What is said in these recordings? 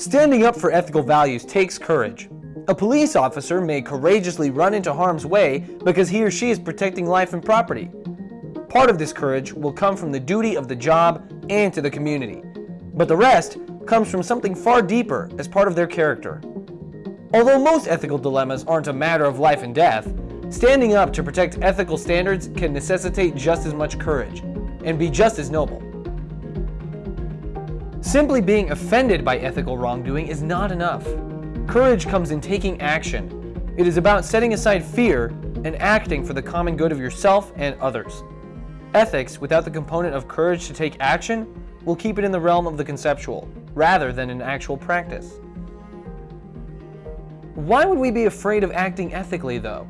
Standing up for ethical values takes courage. A police officer may courageously run into harm's way because he or she is protecting life and property. Part of this courage will come from the duty of the job and to the community, but the rest comes from something far deeper as part of their character. Although most ethical dilemmas aren't a matter of life and death, standing up to protect ethical standards can necessitate just as much courage and be just as noble. Simply being offended by ethical wrongdoing is not enough. Courage comes in taking action. It is about setting aside fear and acting for the common good of yourself and others. Ethics, without the component of courage to take action, will keep it in the realm of the conceptual, rather than in actual practice. Why would we be afraid of acting ethically, though?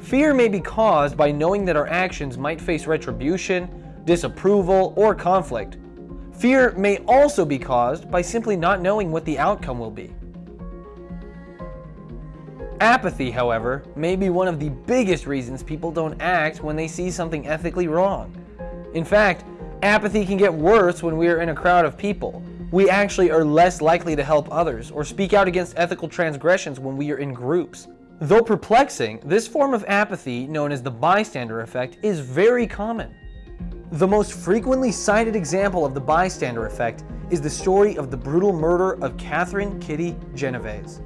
Fear may be caused by knowing that our actions might face retribution, disapproval, or conflict. Fear may also be caused by simply not knowing what the outcome will be. Apathy, however, may be one of the biggest reasons people don't act when they see something ethically wrong. In fact, apathy can get worse when we are in a crowd of people. We actually are less likely to help others or speak out against ethical transgressions when we are in groups. Though perplexing, this form of apathy, known as the bystander effect, is very common. The most frequently cited example of the bystander effect is the story of the brutal murder of Catherine Kitty Genovese.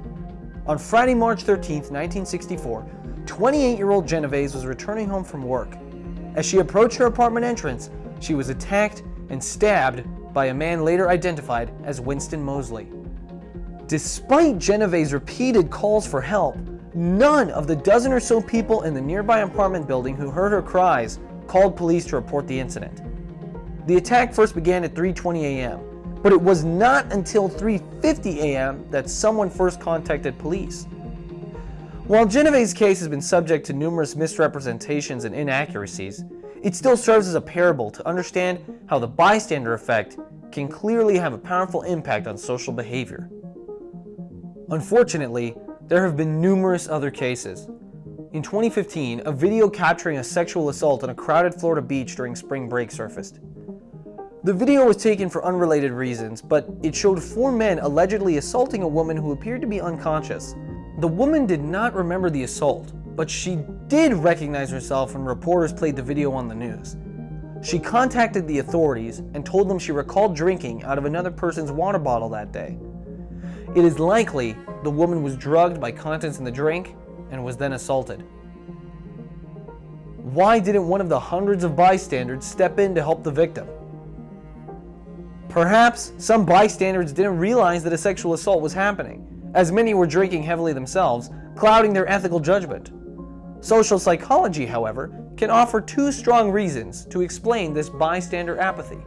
On Friday, March 13, 1964, 28-year-old Genovese was returning home from work. As she approached her apartment entrance, she was attacked and stabbed by a man later identified as Winston Moseley. Despite Genovese's repeated calls for help, none of the dozen or so people in the nearby apartment building who heard her cries called police to report the incident. The attack first began at 3.20 a.m., but it was not until 3.50 a.m. that someone first contacted police. While Genovese's case has been subject to numerous misrepresentations and inaccuracies, it still serves as a parable to understand how the bystander effect can clearly have a powerful impact on social behavior. Unfortunately, there have been numerous other cases, in 2015, a video capturing a sexual assault on a crowded Florida beach during spring break surfaced. The video was taken for unrelated reasons, but it showed four men allegedly assaulting a woman who appeared to be unconscious. The woman did not remember the assault, but she did recognize herself when reporters played the video on the news. She contacted the authorities and told them she recalled drinking out of another person's water bottle that day. It is likely the woman was drugged by contents in the drink and was then assaulted. Why didn't one of the hundreds of bystanders step in to help the victim? Perhaps some bystanders didn't realize that a sexual assault was happening, as many were drinking heavily themselves, clouding their ethical judgment. Social psychology, however, can offer two strong reasons to explain this bystander apathy.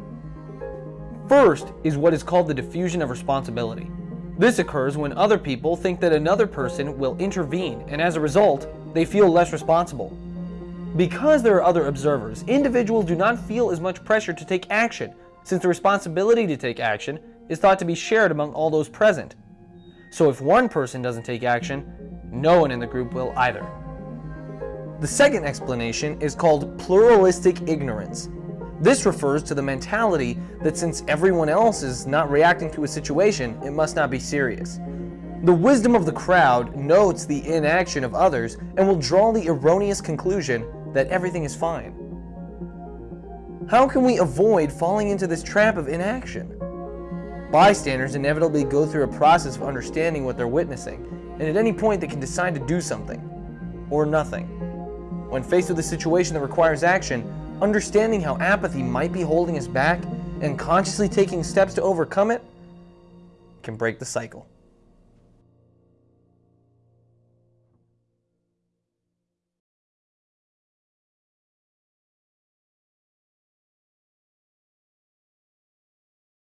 First is what is called the diffusion of responsibility. This occurs when other people think that another person will intervene and as a result, they feel less responsible. Because there are other observers, individuals do not feel as much pressure to take action since the responsibility to take action is thought to be shared among all those present. So if one person doesn't take action, no one in the group will either. The second explanation is called pluralistic ignorance. This refers to the mentality that since everyone else is not reacting to a situation, it must not be serious. The wisdom of the crowd notes the inaction of others and will draw the erroneous conclusion that everything is fine. How can we avoid falling into this trap of inaction? Bystanders inevitably go through a process of understanding what they're witnessing, and at any point they can decide to do something, or nothing. When faced with a situation that requires action, understanding how apathy might be holding us back and consciously taking steps to overcome it can break the cycle.